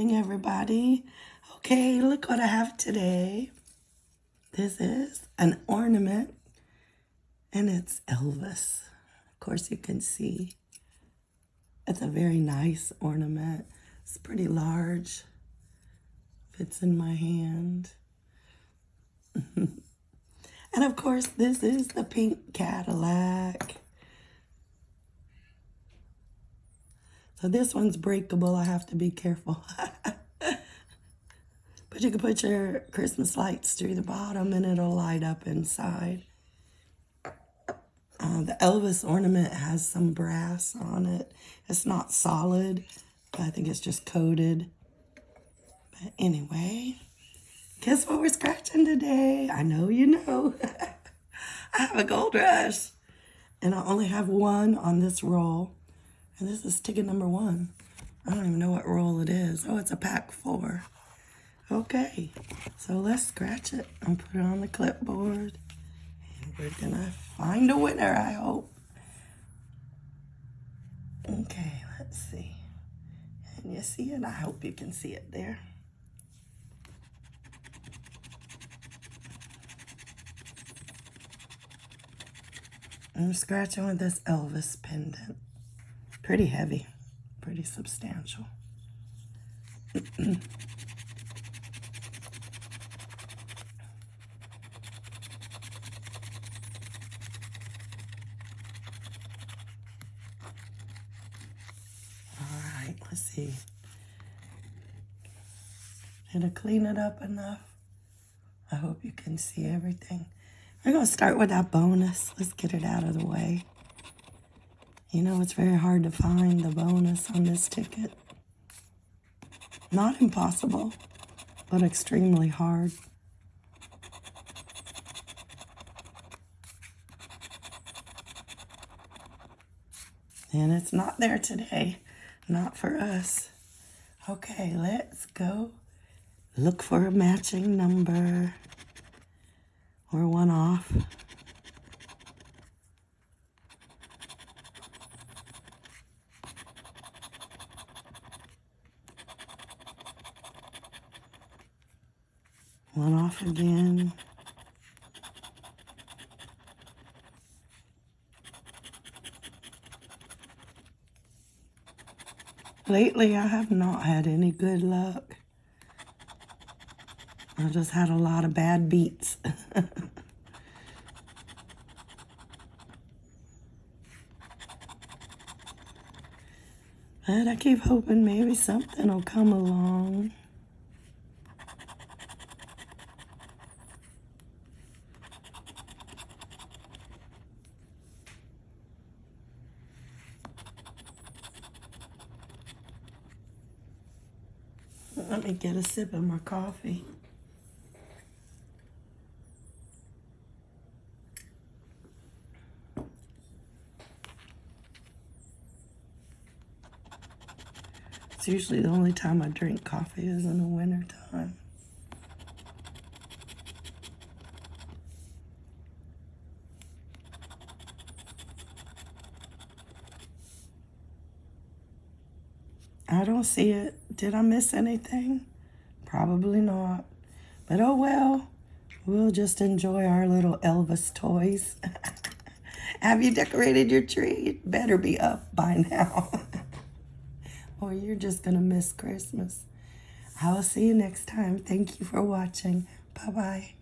everybody. Okay, look what I have today. This is an ornament and it's Elvis. Of course, you can see it's a very nice ornament. It's pretty large, fits in my hand. and of course, this is the pink Cadillac. So this one's breakable. I have to be careful. but you can put your Christmas lights through the bottom and it'll light up inside. Uh, the Elvis ornament has some brass on it. It's not solid, I think it's just coated. But anyway, guess what we're scratching today? I know you know. I have a gold rush. And I only have one on this roll. And this is ticket number one. I don't even know what roll it is. Oh, it's a pack four. Okay, so let's scratch it and put it on the clipboard. And we're gonna find a winner, I hope. Okay, let's see. Can you see it? I hope you can see it there. I'm scratching with this Elvis pendant. Pretty heavy, pretty substantial. Let's see. Did I clean it up enough? I hope you can see everything. I'm going to start with that bonus. Let's get it out of the way. You know, it's very hard to find the bonus on this ticket. Not impossible, but extremely hard. And it's not there today. Not for us. Okay, let's go look for a matching number or one off. One off again. Lately, I have not had any good luck. I just had a lot of bad beats. but I keep hoping maybe something will come along. Let me get a sip of my coffee. It's usually the only time I drink coffee is in the winter time. I don't see it. Did I miss anything? Probably not. But oh well, we'll just enjoy our little Elvis toys. Have you decorated your tree? It better be up by now. or you're just going to miss Christmas. I will see you next time. Thank you for watching. Bye-bye.